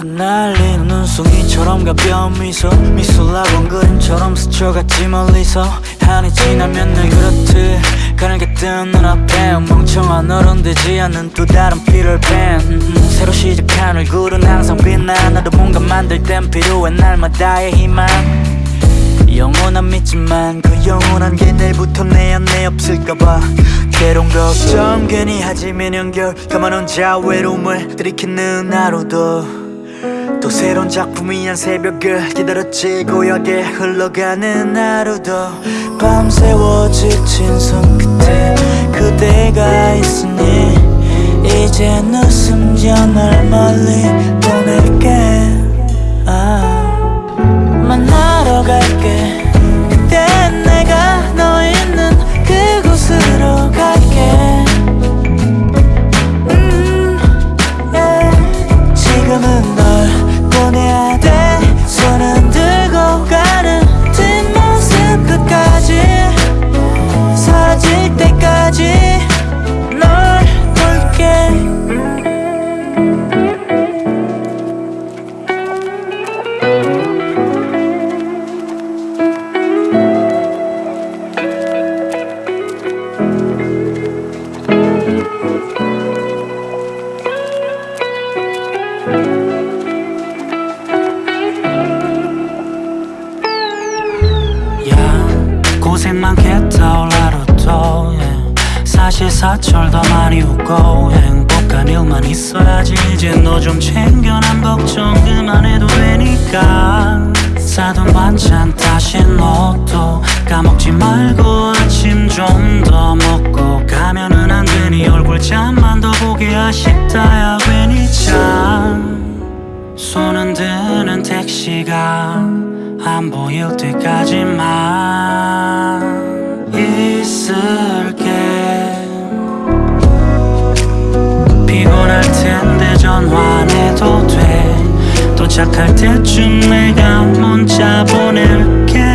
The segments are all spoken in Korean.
날리는 눈송이처럼 가벼운 미소 미술학원 그림처럼 스쳐갔지 멀리서. 한이 지나면 늘 그렇듯 가늘게 뜬 눈앞에 멍청한 어른 되지 않는 또 다른 피를팬 음, 새로 시작한 얼굴은 항상 빛나 나도 뭔가 만들 땐 필요해 날마다의 희망. 영원한 믿지만 그 영원한 게 내일부터 내 안에 없을까봐. 괴로운 걱정 괜히 하지 매년결 가만 혼자 외로움을 들이키는 하루도 또 새로운 작품이 한 새벽을 기다렸지 고요하게 흘러가는 하루도 밤새워 지친 손 끝에 그대가 있으니 이젠 웃으며 널 멀리 보낼게 아. 만나러 갈게 그때 내가 너 있는 그곳으로 갈게 음. 지금은 야 고생 많겠다 올라로도 yeah. 사실 사철 더 많이 웃고 행복한 일만 있어야지. 이제 너 좀 챙겨 난 걱정 그만해도 되니까. 사돈 반찬 다시 너도 까먹지 말고 아침 좀 더 먹고. 가면은 안 되니 얼굴 잠만 더 보기 아쉽다 야 괜히 참 안 보일 때까지만 있을게. 피곤할 텐데 전화해도 돼. 도착할 때쯤 내가 문자 보낼게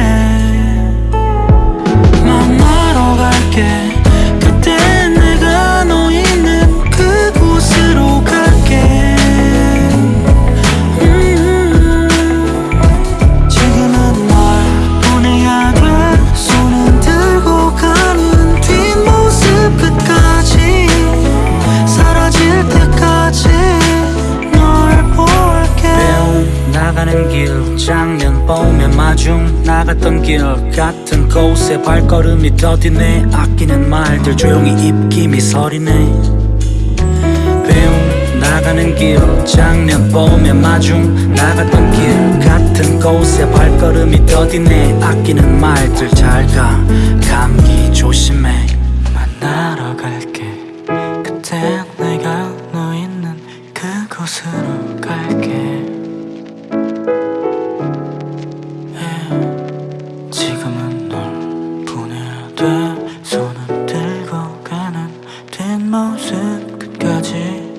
가는 길 장면 보며 마중 나갔던 길 같은 곳에 발걸음이 더디네. 아끼는 말들 조용히 입김이 서리네. 배움 나가는 길 장면 보며 마중 나갔던 길 같은 곳에 발걸음이 더디네. 아끼는 말들 잘가. 감기 조심해. 만나러 갈게. 그때 내가 너 있는 그곳으로 갈게 때 손은 들고 가는 뒷모습 끝까지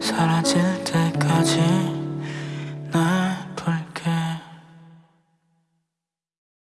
사라질 때까지.